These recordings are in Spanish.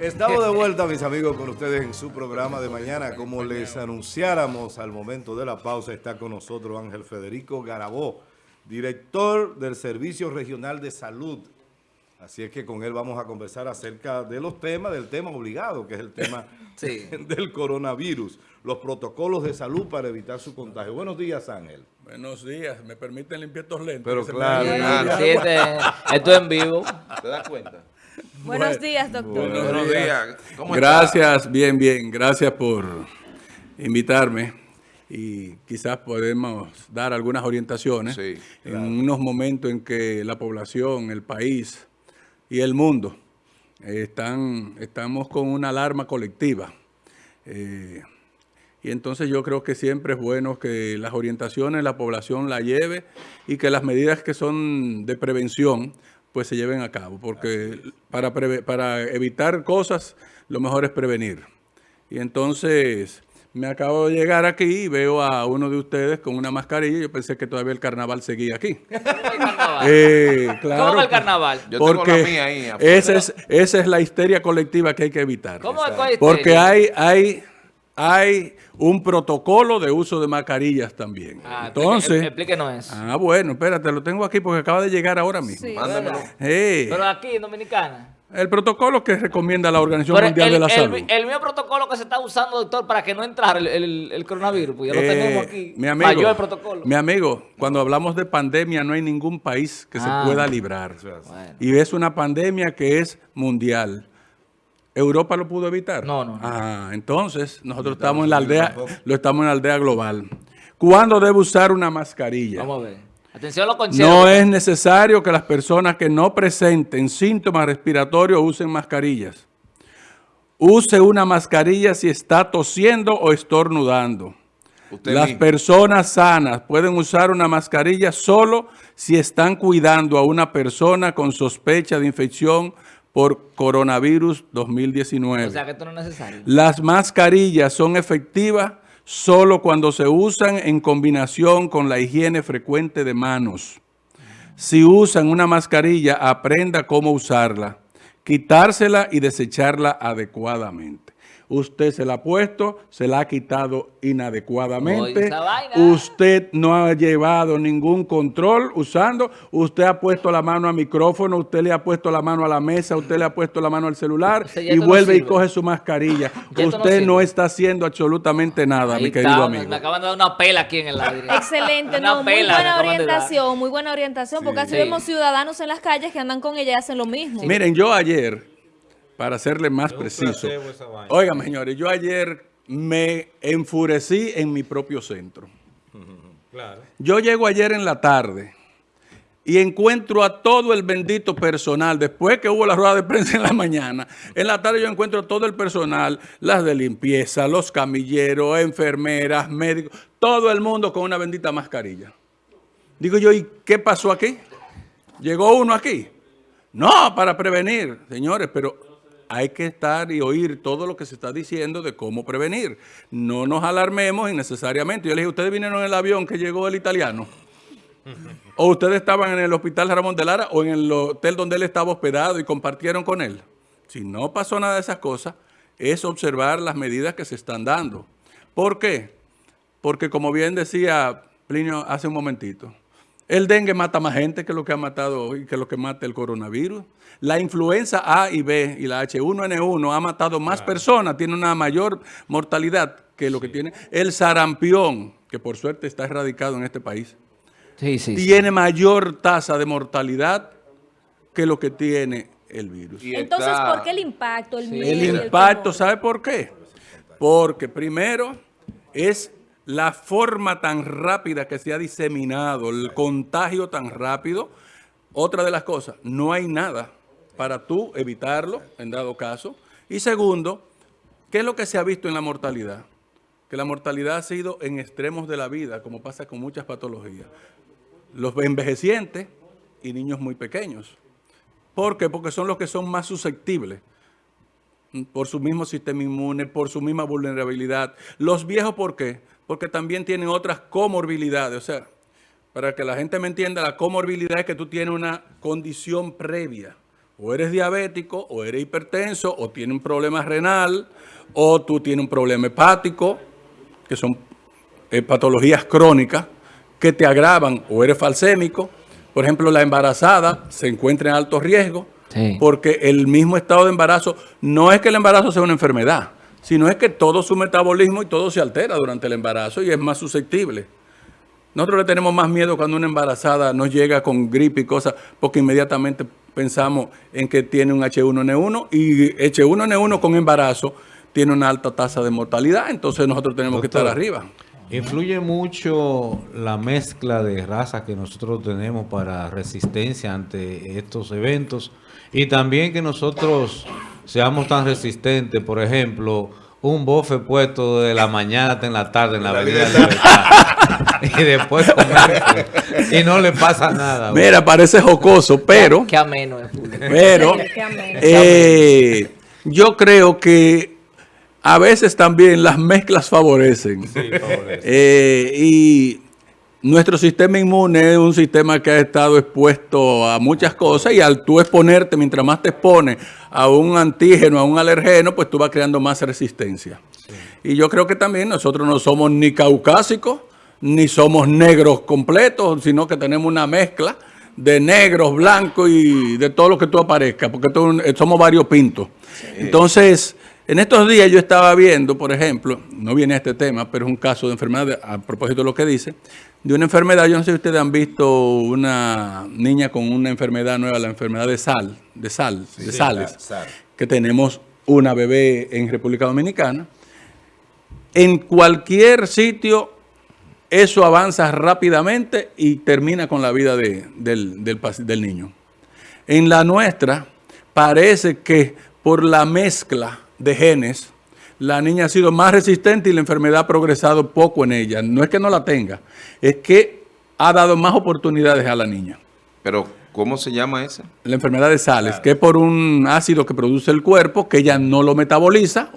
Estamos de vuelta, mis amigos, con ustedes en su programa de mañana. Como les anunciáramos al momento de la pausa, está con nosotros Ángel Federico Garabó, director del Servicio Regional de Salud. Así es que con él vamos a conversar acerca de los temas, del tema obligado, que es el tema del coronavirus, los protocolos de salud para evitar su contagio. Buenos días, Ángel. Buenos días, me permiten limpiar estos lentes. Pero claro, este, esto es en vivo. ¿Te das cuenta? Buenos días, doctor. Buenos días. Gracias, bien, bien. Gracias por invitarme y quizás podemos dar algunas orientaciones en unos momentos en que la población, el país y el mundo están, estamos con una alarma colectiva. Eh, y entonces yo creo que siempre es bueno que las orientaciones la población la lleve y que las medidas que son de prevención pues se lleven a cabo, porque para, para evitar cosas lo mejor es prevenir. Y entonces me acabo de llegar aquí y veo a uno de ustedes con una mascarilla. Yo pensé que todavía el carnaval seguía aquí. Eh, ¿Cómo el carnaval? Yo porque tengo la mía ahí. Esa es, esa es la histeria colectiva que hay que evitar. ¿Cómo es Porque hay, hay, hay un protocolo de uso de mascarillas también. Ah, Entonces, explíquenos eso. Ah, bueno, espérate, lo tengo aquí porque acaba de llegar ahora mismo. Sí, Mándamelo. Pero aquí en Dominicana. El protocolo que recomienda la Organización Mundial de la Salud. El, mismo protocolo que se está usando, doctor, para que no entrara el, coronavirus, pues ya lo eh, tenemos aquí. Mi amigo, protocolo. mi amigo, cuando hablamos de pandemia no hay ningún país que se ah. pueda librar. Y es una pandemia que es mundial. ¿Europa lo pudo evitar? No, no. Ah, entonces nosotros estamos en la aldea, lo estamos en la aldea global. ¿Cuándo debe usar una mascarilla? Vamos a ver. Atención a lo No es necesario que las personas que no presenten síntomas respiratorios usen mascarillas. Use una mascarilla si está tosiendo o estornudando. las personas sanas pueden usar una mascarilla solo si están cuidando a una persona con sospecha de infección por coronavirus 2019. O sea que esto no es necesario. Las mascarillas son efectivas solo cuando se usan en combinación con la higiene frecuente de manos. Si usan una mascarilla, aprenda cómo usarla, quitársela y desecharla adecuadamente. Usted se la ha puesto, se la ha quitado inadecuadamente. Usted no ha llevado ningún control usando. Usted ha puesto la mano al micrófono, usted le ha puesto la mano a la mesa, usted le ha puesto la mano al celular y vuelve y coge su mascarilla. usted no, está haciendo absolutamente nada, mi querido amigo. Me acaban de dar una pela aquí en el aire. Excelente, muy buena orientación, muy buena orientación, porque así vemos ciudadanos en las calles que andan con ella y hacen lo mismo. Miren, yo ayer para serle más preciso. Oigan, señores, yo ayer me enfurecí en mi propio centro. Yo llego ayer en la tarde y encuentro a todo el bendito personal, después que hubo la rueda de prensa en la mañana, en la tarde yo encuentro a todo el personal, las de limpieza, los camilleros, enfermeras, médicos, todo el mundo con una bendita mascarilla. Digo yo, ¿y qué pasó aquí? ¿Llegó uno aquí? No, para prevenir, señores, pero hay que estar y oír todo lo que se está diciendo de cómo prevenir. No nos alarmemos innecesariamente. Yo le dije, ¿ustedes vinieron en el avión que llegó el italiano? ¿O ustedes estaban en el hospital Ramón de Lara o en el hotel donde él estaba hospedado y compartieron con él? Si no pasó nada de esas cosas, es observar las medidas que se están dando. ¿Por qué? Porque como bien decía Plinio hace un momentito, el dengue mata más gente que lo que ha matado hoy, que lo que mata el coronavirus. La influenza A y B y la H1N1 ha matado más personas, tiene una mayor mortalidad que lo que tiene. El sarampión, que por suerte está erradicado en este país, tiene mayor tasa de mortalidad que lo que tiene el virus. Entonces, ¿por qué el impacto? El, el impacto, ¿sabe por qué? Porque primero es la forma tan rápida que se ha diseminado, el contagio tan rápido. Otra de las cosas, no hay nada para tú evitarlo, en dado caso. Y segundo, ¿qué es lo que se ha visto en la mortalidad? Que la mortalidad ha sido en extremos de la vida, como pasa con muchas patologías. Los envejecientes y niños muy pequeños. ¿Por qué? Porque son los que son más susceptibles por su mismo sistema inmune, por su misma vulnerabilidad. Los viejos, ¿por qué? Porque también tienen otras comorbilidades. O sea, para que la gente me entienda, la comorbilidad es que tú tienes una condición previa, O eres diabético, o eres hipertenso, o tienes un problema renal, o tú tienes un problema hepático, que son eh, patologías crónicas que te agravan, o eres falsémico. Por ejemplo, la embarazada se encuentra en alto riesgo, porque el mismo estado de embarazo, no es que el embarazo sea una enfermedad, sino es que todo su metabolismo y todo se altera durante el embarazo y es más susceptible. Nosotros le tenemos más miedo cuando una embarazada nos llega con gripe y cosas, porque inmediatamente pensamos en que tiene un H1N1 y H1N1 con embarazo tiene una alta tasa de mortalidad, entonces nosotros tenemos que estar arriba. Influye mucho la mezcla de razas que nosotros tenemos para resistencia ante estos eventos y también que nosotros seamos tan resistentes, por ejemplo, un bofe puesto de la mañana hasta en la tarde en la avenida y después comer y no le pasa nada. Mira, parece jocoso, pero... Qué ameno Pero eh, yo creo que a veces también las mezclas favorecen. Eh, y nuestro sistema inmune es un sistema que ha estado expuesto a muchas cosas y al tú exponerte, mientras más te expones a un antígeno, a un alergeno, pues tú vas creando más resistencia. Y yo creo que también nosotros no somos ni caucásicos, ni somos negros completos, sino que tenemos una mezcla de negros, blancos y de todo lo que tú aparezca, porque somos varios pintos. Entonces, en estos días yo estaba viendo, por ejemplo, no viene a este tema, pero es un caso de enfermedad, a propósito de lo que dice, de una enfermedad, yo no sé si ustedes han visto una niña con una enfermedad nueva, la enfermedad de sal, de sal, de sales, que tenemos una bebé en República Dominicana. En cualquier sitio eso avanza rápidamente y termina con la vida del, del niño. En la nuestra parece que por la mezcla de genes, la niña ha sido más resistente y la enfermedad ha progresado poco en ella. No es que no la tenga, es que ha dado más oportunidades a la niña. Pero, ¿cómo se llama esa? La enfermedad de Sales, que es por un ácido que produce el cuerpo, que ella no lo metaboliza,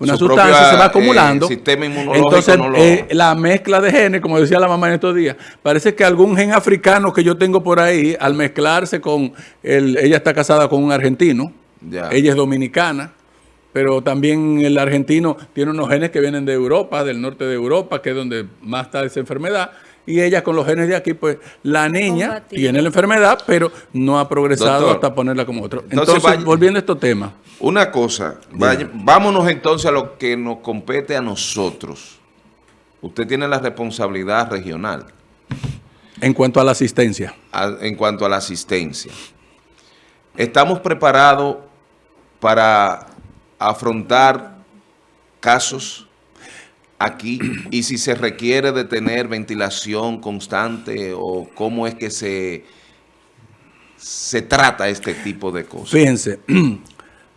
una sustancia se va acumulando. Eh, sistema inmunológico Entonces, eh, la mezcla de genes, como decía la mamá en estos días, parece que algún gen africano que yo tengo por ahí, al mezclarse con, el, ella está casada con un argentino, ella es dominicana, pero también el argentino tiene unos genes que vienen de Europa, del norte de Europa, que es donde más está esa enfermedad. Y ella con los genes de aquí, pues la niña tiene la enfermedad, pero no ha progresado hasta ponerla como otro. Entonces, volviendo a estos temas. Una cosa, vámonos entonces a lo que nos compete a nosotros. Usted tiene la responsabilidad regional. En cuanto a la asistencia. en cuanto a la asistencia. Estamos preparados para afrontar casos aquí y si se requiere de tener ventilación constante o cómo es que se, se trata este tipo de cosas. Fíjense,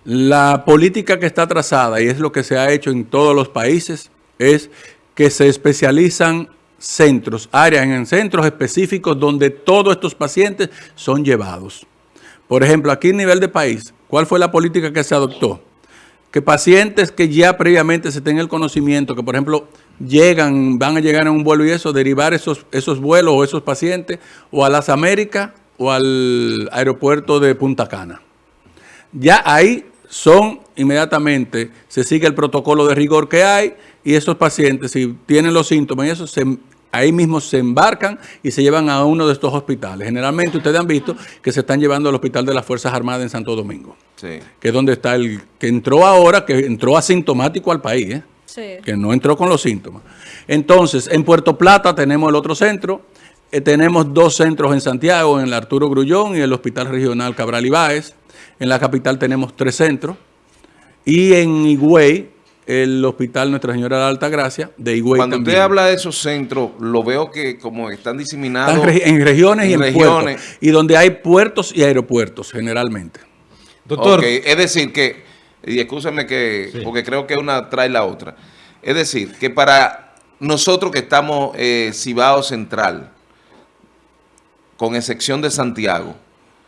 la política que está trazada y es lo que se ha hecho en todos los países es que se especializan centros, áreas en centros específicos donde todos estos pacientes son llevados. Por ejemplo, aquí a nivel de país, ¿cuál fue la política que se adoptó? Que pacientes que ya previamente se tenga el conocimiento, que por ejemplo llegan, van a llegar a un vuelo y eso, derivar esos, esos vuelos o esos pacientes o a las Américas o al aeropuerto de Punta Cana. Ya ahí son inmediatamente, se sigue el protocolo de rigor que hay y esos pacientes, si tienen los síntomas y eso, se ahí mismo se embarcan y se llevan a uno de estos hospitales. Generalmente ustedes han visto que se están llevando al Hospital de las Fuerzas Armadas en Santo Domingo, que es donde está el que entró ahora, que entró asintomático al país, ¿eh? que no entró con los síntomas. Entonces, en Puerto Plata tenemos el otro centro, eh, tenemos dos centros en Santiago, en el Arturo Grullón y el Hospital Regional Cabral Ibáez. En la capital tenemos tres centros. Y en Higüey el Hospital Nuestra Señora de la Alta Gracia de Higüey Cuando usted habla de esos centros, lo veo que como están diseminados... en regiones y en regiones. puertos. Y donde hay puertos y aeropuertos, generalmente. Doctor. es decir que, y escúchame que, porque creo que una trae la otra. Es decir, que para nosotros que estamos eh, Cibao Central, con excepción de Santiago,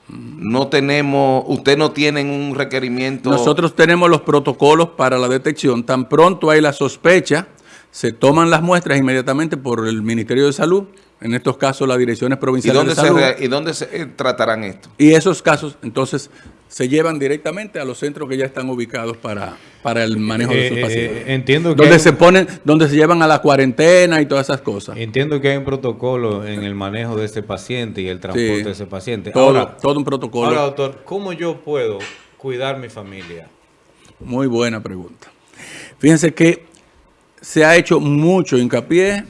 no tenemos, usted no tiene un requerimiento. Nosotros tenemos los protocolos para la detección. Tan pronto hay la sospecha, se toman las muestras inmediatamente por el Ministerio de Salud, en estos casos las direcciones provinciales ¿Y dónde de salud. ¿Y dónde se eh, tratarán esto? Y esos casos, entonces, se llevan directamente a los centros que ya están ubicados para, para el manejo de sus Eh, eh, pacientes. entiendo que donde hay- se ponen, donde se llevan a la cuarentena y todas esas cosas. Entiendo que hay un protocolo en el manejo de ese paciente y el transporte Sí. de ese paciente. Todo, ahora, todo un protocolo. ahora, doctor, ¿cómo yo puedo cuidar mi familia? Muy buena pregunta. Fíjense que se ha hecho mucho hincapié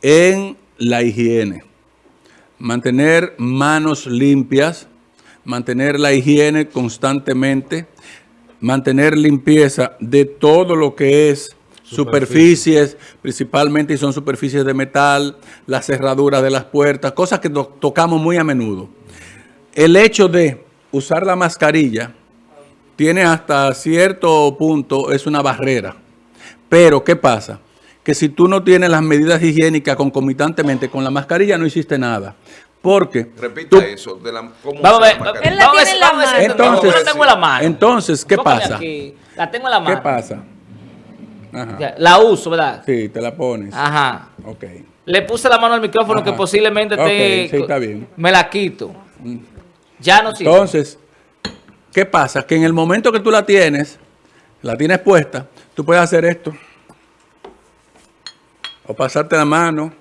en la higiene. Mantener manos limpias, mantener la higiene constantemente, mantener limpieza de todo lo que es superficies, principalmente y son superficies de metal, las cerraduras de las puertas, cosas que to- tocamos muy a menudo. El hecho de usar la mascarilla tiene hasta cierto punto, es una barrera. Pero, ¿qué pasa? Que si tú no tienes las medidas higiénicas concomitantemente con la mascarilla, no hiciste nada. Porque Repita tú- eso. De la, ¿cómo Vamos a ver. vamos a tiene ver-. Entonces- Yo la tengo en la mano. entonces, ¿qué pasa? aquí. La tengo en la mano. ¿Qué pasa? Ajá. La uso, ¿verdad? Sí, te la pones. Ajá. Ok. Le puse la mano al micrófono Ajá. que posiblemente te... sí, está bien. Me la quito. Ya no sirve. Entonces, ¿qué pasa? Que en el momento que tú la tienes, la tienes puesta, tú puedes hacer esto. O pasarte la mano.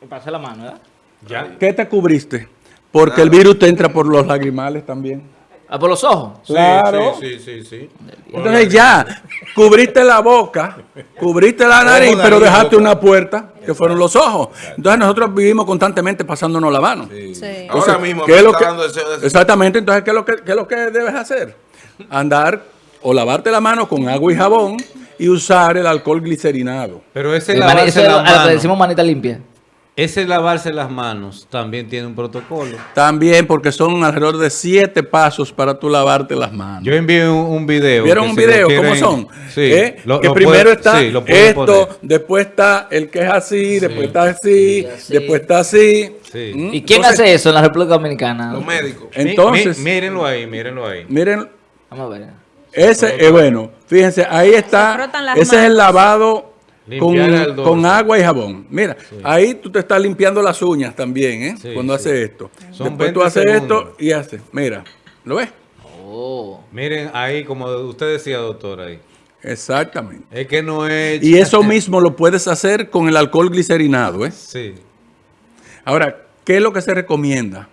Me pasé la mano, ¿verdad? Ya. ¿Qué te cubriste? Porque el virus te entra por los lagrimales también. Ah, por los ojos. Claro. Sí, sí, sí, sí. Entonces ya, cubriste la boca, cubriste la nariz, pero dejaste boca. una puerta, que fueron los ojos. Entonces nosotros vivimos constantemente pasándonos la mano. Sí. Ahora mismo ¿qué me es lo está que- de Exactamente, entonces, ¿qué es, lo que, qué es lo que debes hacer? Andar o lavarte la mano con agua y jabón y usar el alcohol glicerinado. Pero ese es las a lo que manos, decimos manita limpia. Ese lavarse las manos también tiene un protocolo. También porque son alrededor de siete pasos para tú lavarte las manos. Yo envié un, un video. ¿Vieron un si video? ¿Cómo son? Sí. ¿Eh? lo- que lo primero puede- está sí, lo pueden esto, poner. después está el que es así, después está así, Sí, así. después está así. Sí. ¿Mm? ¿Y quién Entonces, hace eso en la República Dominicana? Los médicos. Entonces, mírenlo ahí, mírenlo ahí. miren, Vamos a ver. ese es bueno. Fíjense, ahí está. Ese es el lavado con, agua y jabón. Mira, ahí tú te estás limpiando las uñas también, ¿eh? Sí, Cuando sí. haces esto. Son Después tú 20 haces segundos. esto y haces. Mira, ¿lo ves? Oh. Miren ahí, como usted decía, doctor, ahí. Exactamente. Es que no es... Y eso mismo lo puedes hacer con el alcohol glicerinado, ¿eh? Sí. Ahora, ¿qué es lo que se recomienda?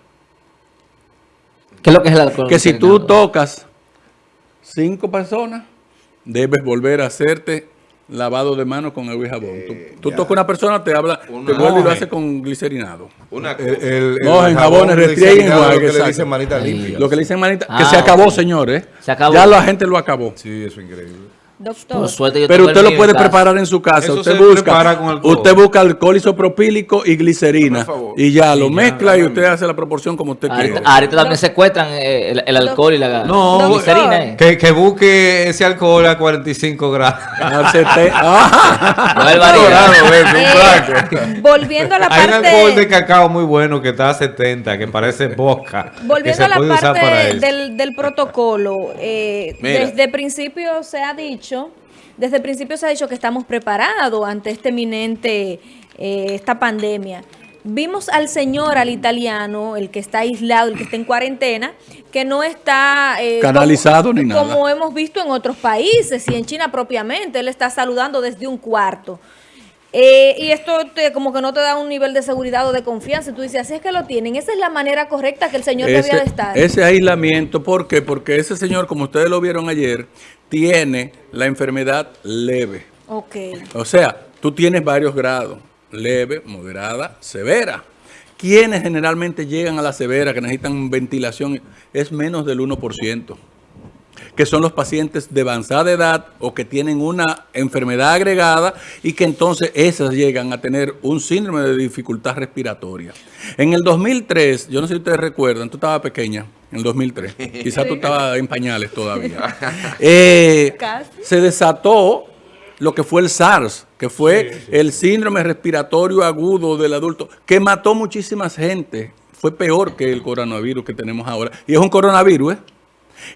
¿Qué es lo que es el alcohol? Que si tú tocas cinco personas, debes volver a hacerte lavado de manos con agua y jabón. tú tú tocas una persona, te habla, te Una- vuelve y lo hace con glicerinado. Una El, cosa. el, No, en jabón jabones, restringen, glicerinado, enjuague, lo que le dicen manita limpia. Lo que le dicen manita, que Ah, se acabó, ok. señores. Se acabó. Ya la gente lo acabó. Sí, eso es increíble. Doctor. Por suerte yo Pero usted lo puede preparar en su casa. Eso usted busca, alcohol. usted busca alcohol isopropílico y glicerina. Y ya lo mezcla y usted hace la proporción como usted quiere. ahorita también secuestran eh, el, el alcohol y la, No, la glicerina. eh. Que, que busque ese alcohol a 45 grados. Volviendo a la Hay un alcohol de parte cacao muy bueno que está a 70, que parece boca. que volviendo a la parte del, del protocolo eh, desde principio se ha dicho desde el principio se ha dicho que estamos preparados ante este eminente eh, esta pandemia. Vimos al señor al italiano el que está aislado el que está en cuarentena que no está eh, Canalizado como, ni nada. como hemos visto en otros países y en China propiamente. Él está saludando desde un cuarto Eh, y esto te, como que no te da un nivel de seguridad o de confianza. Y tú dices, así es que lo tienen. Esa es la manera correcta que el señor debía de estar. ese aislamiento, ¿por qué? Porque ese señor, como ustedes lo vieron ayer, tiene la enfermedad leve. Ok. O sea, tú tienes varios grados, leve, moderada, severa. Quienes generalmente llegan a la severa, que necesitan ventilación, es menos del 1%, que son los pacientes de avanzada edad o que tienen una enfermedad agregada y que entonces esas llegan a tener un síndrome de dificultad respiratoria. En el 2003, yo no sé si ustedes recuerdan, tú estabas pequeña, en el 2003, quizás tú estabas en pañales todavía. Eh, se desató lo que fue el SARS, que fue el síndrome respiratorio agudo del adulto, que mató muchísima gente. Fue peor que el coronavirus que tenemos ahora. Y es un coronavirus, ¿eh?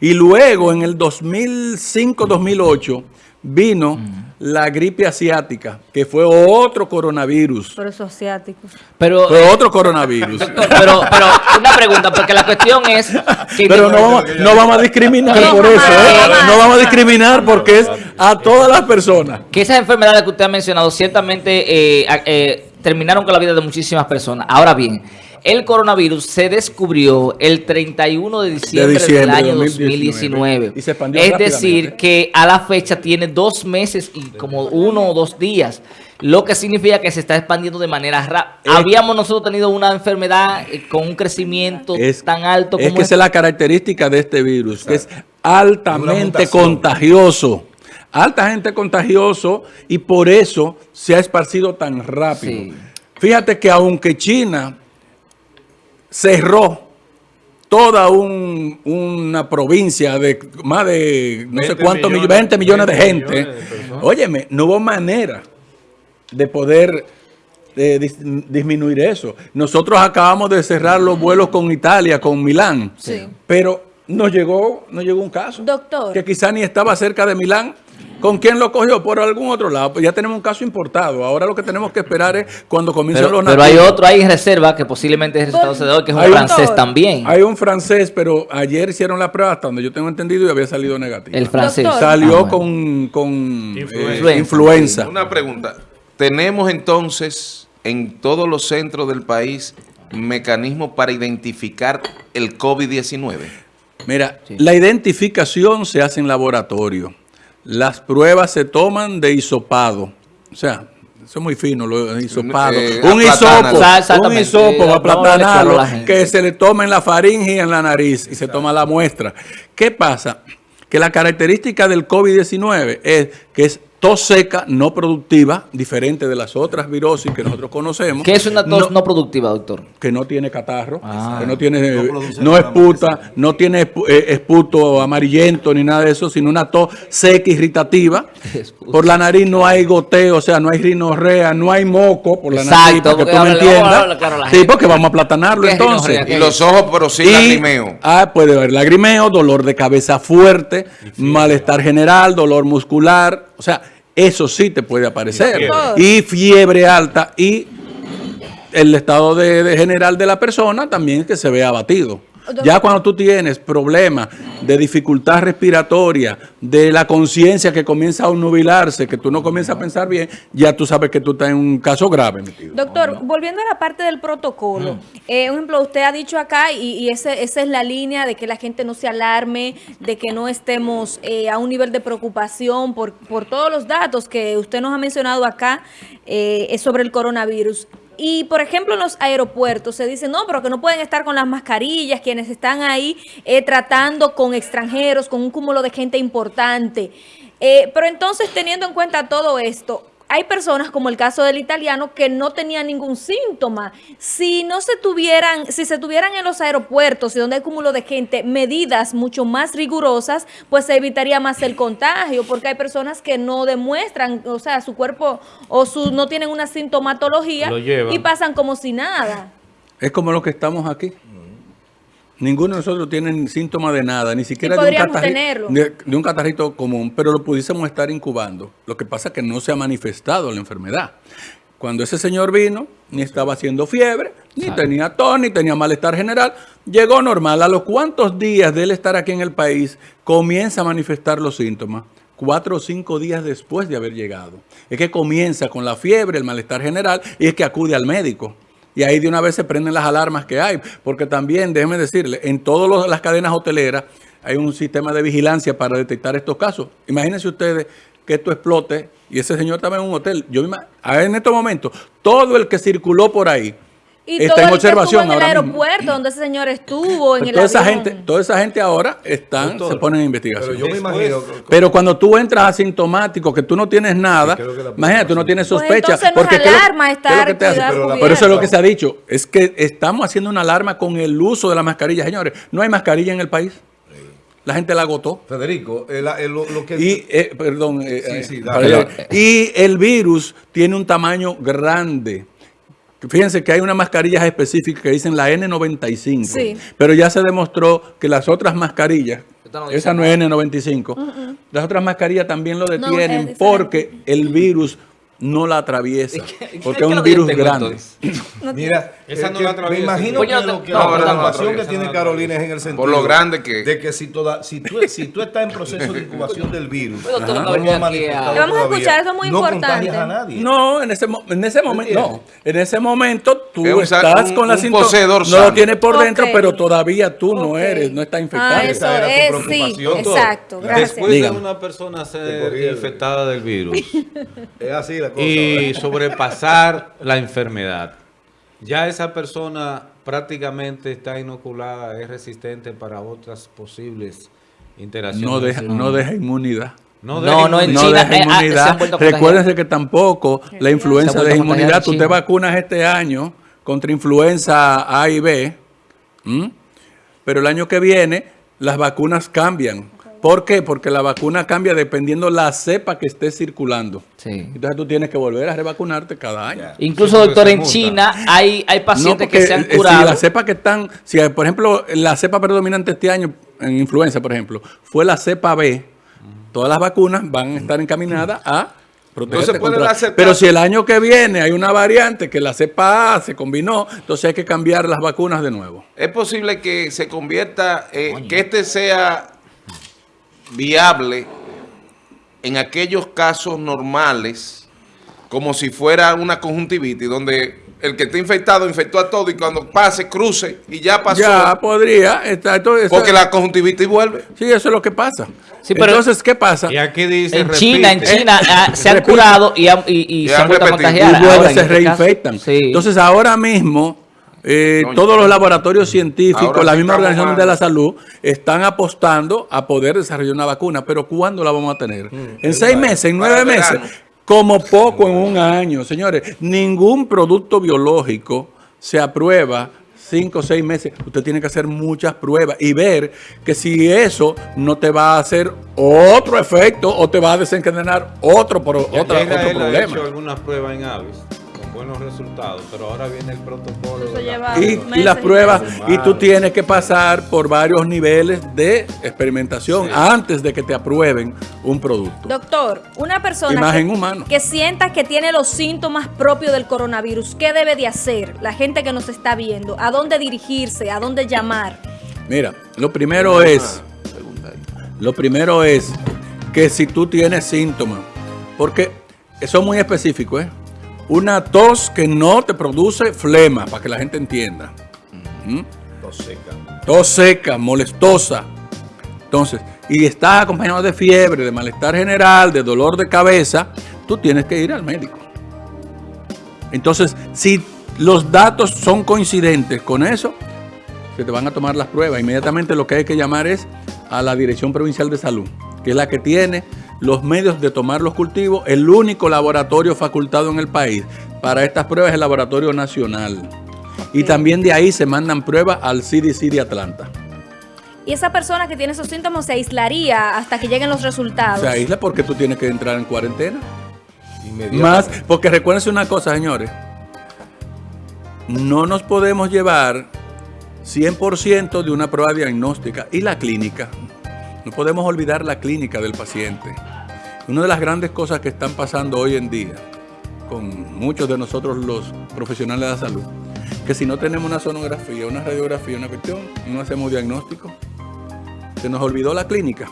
Y luego, en el 2005-2008, vino la gripe asiática, que fue otro coronavirus. Por eso asiáticos. Pero, fue otro coronavirus. pero, pero, una pregunta, porque la cuestión es... Que pero no vamos, no vamos a discriminar por eso, ¿eh? No vamos a discriminar porque es a todas las personas. Que esas enfermedades que usted ha mencionado ciertamente eh, eh, terminaron con la vida de muchísimas personas. Ahora bien, el coronavirus se descubrió el 31 de diciembre, del año 2019. es decir, que a la fecha tiene dos meses y como uno o dos días. Lo que significa que se está expandiendo de manera rápida. Habíamos nosotros tenido una enfermedad eh, con un crecimiento tan alto como... Es que esa es la característica de este virus, que es altamente contagioso altamente contagioso y por eso se ha esparcido tan rápido. Fíjate que aunque China cerró toda una provincia de más de no sé cuántos millones, 20 millones de gente. Óyeme, no hubo manera de poder eh, disminuir eso. Nosotros acabamos de cerrar los vuelos con Italia, con Milán, pero nos llegó, nos llegó un caso. Doctor. Que quizá ni estaba cerca de Milán ¿Con quién lo cogió? Por algún otro lado. Pues ya tenemos un caso importado. Ahora lo que tenemos que esperar es cuando comiencen los Pero hay otro ahí en reserva que posiblemente es resultado de hoy, que es un francés también. Hay un francés, pero ayer hicieron la prueba hasta donde yo tengo entendido y había salido negativo. El francés. Salió ah, con, con eh, influenza. Una pregunta. ¿Tenemos entonces en todos los centros del país mecanismos para identificar el COVID-19? Mira, la identificación se hace en laboratorio las pruebas se toman de hisopado. O sea, eso es muy fino, lo hisopado. Eh, un hisopo, un hisopo aplatanarlo, que se le toma en la faringe y en la nariz y se toma la muestra. ¿Qué pasa? Que la característica del COVID-19 es que es tos seca no productiva, diferente de las otras virosis que nosotros conocemos. ¿Qué es una tos no, productiva, doctor? Que no tiene catarro, ah. que no tiene, no, esputa, no tiene eh, esputo amarillento ni nada de eso, sino una tos seca, irritativa. Por la nariz no hay goteo, o sea, no hay rinorrea, no hay moco por la nariz, para que tú me entiendas. Sí, porque vamos a platanarlo entonces. Y los ojos, pero sí lagrimeo. Ah, puede haber lagrimeo, dolor de cabeza fuerte, malestar general, dolor muscular, o sea, eso sí te puede aparecer. Y fiebre, alta y el estado de, general de la persona también que se ve abatido. Ya cuando tú tienes problemas de dificultad respiratoria, de la conciencia que comienza a nubilarse, que tú no comienzas a pensar bien, ya tú sabes que tú estás en un caso grave. Doctor, volviendo a la parte del protocolo, eh, un ejemplo, usted ha dicho acá, y, esa es la línea de que la gente no se alarme, de que no estemos eh, a un nivel de preocupación por, por todos los datos que usted nos ha mencionado acá eh, sobre el coronavirus. Y, por ejemplo, en los aeropuertos se dice, no, pero que no pueden estar con las mascarillas, quienes están ahí eh, tratando con extranjeros, con un cúmulo de gente importante. Eh, pero entonces, teniendo en cuenta todo esto, hay personas, como el caso del italiano, que no tenían ningún síntoma. Si no se tuvieran, si se tuvieran en los aeropuertos y donde hay cúmulo de gente, medidas mucho más rigurosas, pues se evitaría más el contagio, porque hay personas que no demuestran, o sea, su cuerpo o su no tienen una sintomatología y pasan como si nada. Es como lo que estamos aquí. Ninguno de nosotros tiene síntomas de nada, ni siquiera de un, catarrito, de, un, catarrito, común, pero lo pudiésemos estar incubando. Lo que pasa es que no se ha manifestado la enfermedad. Cuando ese señor vino, ni estaba haciendo fiebre, ni tenía tos, ni tenía malestar general, llegó normal. A los cuantos días de él estar aquí en el país, comienza a manifestar los síntomas cuatro o cinco días después de haber llegado. Es que comienza con la fiebre, el malestar general, y es que acude al médico y ahí de una vez se prenden las alarmas que hay, porque también, déjeme decirle, en todas las cadenas hoteleras hay un sistema de vigilancia para detectar estos casos. Imagínense ustedes que esto explote y ese señor estaba en un hotel. Yo en estos momentos, todo el que circuló por ahí, y está en observación en el aeropuerto donde ese señor estuvo, en pues el toda esa gente, toda esa gente ahora están, se ponen en investigación. Pero yo me imagino. Pero cuando tú entras asintomático, que tú no tienes nada, imagínate, tú no tienes pues sospecha. Pues porque alarma estar Pero eso es lo que se ha dicho. Es que estamos haciendo una alarma con el uso de la mascarilla. Señores, no hay mascarilla en el país. La gente la agotó. Federico, lo, que... Y, eh, perdón, eh, eh, y el virus tiene un tamaño grande. Fíjense que hay unas mascarillas específicas que dicen la N95, pero ya se demostró que las otras mascarillas, Esa no es N95. Las otras mascarillas también lo detienen porque el virus no la atraviesa, porque es un virus grande. Mira, esa no la atraviesa. Me imagino que, lo, que la preocupación que tiene Carolina es en el sentido Por lo grande que de que si toda si tú, si tú estás en proceso de incubación del virus, no vamos a escuchar eso es muy importante. A nadie. No, en ese en ese momento no, en ese momento tú estás con la cinta no lo tienes por dentro, pero todavía tú no eres, no estás infectado. Ah, eso es, sí, exacto. Gracias. Después de una persona ser infectada del virus. es así y sobrepasar la enfermedad. Ya esa persona prácticamente está inoculada, es resistente para otras posibles interacciones. No deja, no deja inmunidad. No, no, no, en China, deja eh, ah, inmunidad. Recuérdense que tampoco la influenza deja inmunidad. Tú te vacunas este año contra influenza A y B, pero el año que viene las vacunas cambian. ¿Por qué? Porque la vacuna cambia dependiendo la cepa que esté circulando. Entonces tú tienes que volver a revacunarte cada año. Incluso, doctor, en China hay, hay pacientes que se han curado. Si la cepa que están, si por ejemplo la cepa predominante este año en influenza, por ejemplo, fue la cepa B, todas las vacunas van a estar encaminadas a proteger contra... Pero si el año que viene hay una variante que la cepa A se combinó, entonces hay que cambiar las vacunas de nuevo. Es posible que se convierta, eh, que este sea viable en aquellos casos normales, como si fuera una conjuntivitis, donde el que está infectado infectó a todo y cuando pase, cruce y ya pasó. Ya podría. Estar, porque la conjuntivitis vuelve. Sí, eso es lo que pasa. Sí, pero Entonces, ¿qué pasa? Y aquí dice, en China, en China ah, se han curado y, y, se han vuelto a contagiar. Y se este reinfectan. Entonces, ahora mismo eh, todos los laboratorios científicos, la misma Organización de la Salud, están apostando a poder desarrollar una vacuna. Pero ¿cuándo la vamos a tener? Mm, ¿En seis meses? ¿En nueve meses? Como poco en un año. Señores, ningún producto biológico se aprueba cinco o seis meses, usted tiene que hacer muchas pruebas y ver que si eso no te va a hacer otro efecto o te va a desencadenar otro, otra, otro problema. Ha hecho algunas pruebas en aves buenos resultados, pero ahora viene el protocolo. y, las pruebas, y tú tienes que pasar por varios niveles de experimentación antes de que te aprueben un producto. Doctor, una persona que, que sienta que tiene los síntomas propios del coronavirus, ¿qué debe de hacer la gente que nos está viendo? ¿A dónde dirigirse? ¿A dónde llamar? Mira, lo primero es, lo primero es que si tú tienes síntomas, porque eso es muy específico, ¿eh? Una tos que no te produce flema, para que la gente entienda. ¿Mm? Tos seca. Tos seca, molestosa. Entonces, y estás acompañado de fiebre, de malestar general, de dolor de cabeza, tú tienes que ir al médico. Entonces, si los datos son coincidentes con eso, se te van a tomar las pruebas. Inmediatamente lo que hay que llamar es a la Dirección Provincial de Salud, que es la que tiene los medios de tomar los cultivos. El único laboratorio facultado en el país para estas pruebas es el Laboratorio Nacional. Y también de ahí se mandan pruebas al CDC de Atlanta. Y esa persona que tiene esos síntomas se aislaría hasta que lleguen los resultados. Se aísla porque tú tienes que entrar en cuarentena. Más, porque recuérdense una cosa, señores. No nos podemos llevar 100% de una prueba diagnóstica y la clínica no podemos olvidar la clínica del paciente. Una de las grandes cosas que están pasando hoy en día con muchos de nosotros los profesionales de la salud, que si no tenemos una sonografía, una radiografía, una cuestión, no hacemos diagnóstico, se nos olvidó la clínica.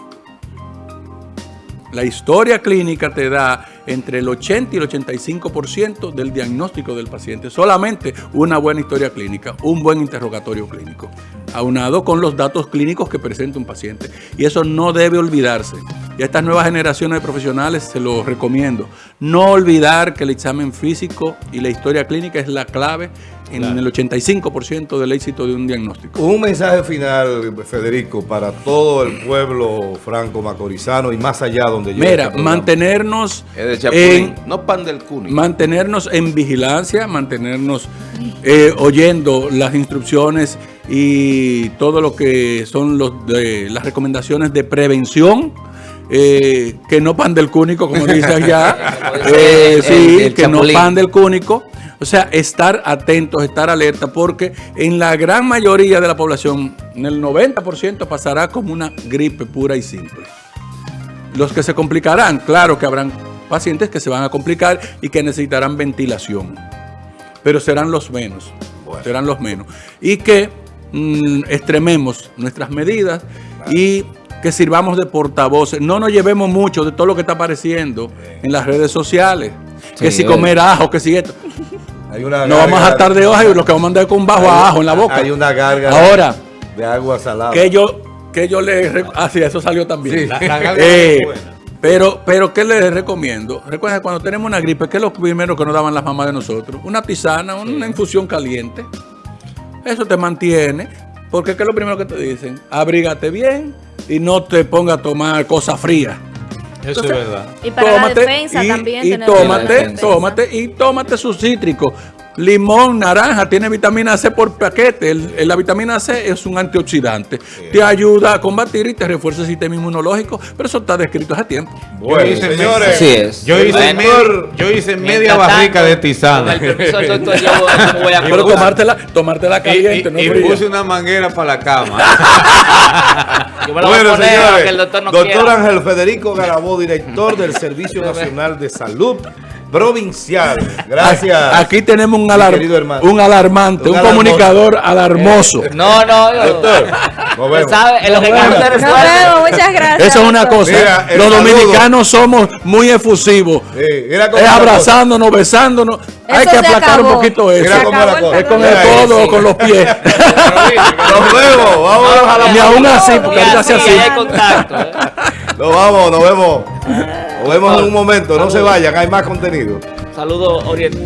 La historia clínica te da entre el 80 y el 85% del diagnóstico del paciente. Solamente una buena historia clínica, un buen interrogatorio clínico, aunado con los datos clínicos que presenta un paciente. Y eso no debe olvidarse. Y a estas nuevas generaciones de profesionales se lo recomiendo. No olvidar que el examen físico y la historia clínica es la clave en el 85% del éxito de un diagnóstico. Un mensaje final, Federico, para todo el pueblo franco-macorizano y más allá donde llegue. Mira, este mantenernos en, no pan del mantenernos en vigilancia, mantenernos eh, oyendo las instrucciones y todo lo que son los de, las recomendaciones de prevención. Eh, que no pan del cúnico, como dice allá, eh, sí, que no pan del cúnico, O sea, estar atentos, estar alerta, porque en la gran mayoría de la población, en el 90% pasará como una gripe pura y simple. Los que se complicarán, claro que habrán pacientes que se van a complicar y que necesitarán ventilación, pero serán los menos, serán los menos. Y que mm, extrememos nuestras medidas y que sirvamos de portavoces. No nos llevemos mucho de todo lo que está apareciendo en las redes sociales. que si comer ajo, que si esto. No vamos a estar de hoja y lo que vamos a andar con bajo a ajo en la boca. Hay una carga Ahora, de agua salada. Que yo, que yo le... Ah, sí, eso salió también. la, eh, pero, pero, ¿qué les recomiendo? Recuerden, cuando tenemos una gripe, ¿qué es lo primero que nos daban las mamás de nosotros? Una tisana, una infusión caliente. Eso te mantiene. Porque ¿qué es lo primero que te dicen? Abrígate bien y no te ponga a tomar cosas frías. Eso es verdad. Y para la defensa también. Y tómate, tómate, y tómate su cítrico. Limón, naranja, tiene vitamina C por paquete. la vitamina C es un antioxidante. Te ayuda a combatir y te refuerza el sistema inmunológico, pero eso está descrito hace tiempo. Bueno, yo hice, señores, es. Yo hice, yo hice media barrica de tisana. pero tomártela, tomártela caliente, y, no y puse una manguera para la cama. bueno, señores, el doctor, doctor Ángel Federico Garabó, director del Servicio Nacional de Salud provincial. Gracias. Aquí tenemos un, alar un alarmante, un, comunicador alarmoso. No, no, doctor. No vemos. ¿Sabe? Nos vemos, muchas gracias. Eso es una cosa. Los dominicanos somos muy efusivos. es abrazándonos, besándonos. Hay que aplacar un poquito eso. Es con el codo o con los pies. nos vemos. Vamos a la Y aún así, porque ahorita hace así. ¿eh? Nos vamos, nos vemos. Nos vemos en un momento. No se vayan, hay más contenido. Saludos, Oriente.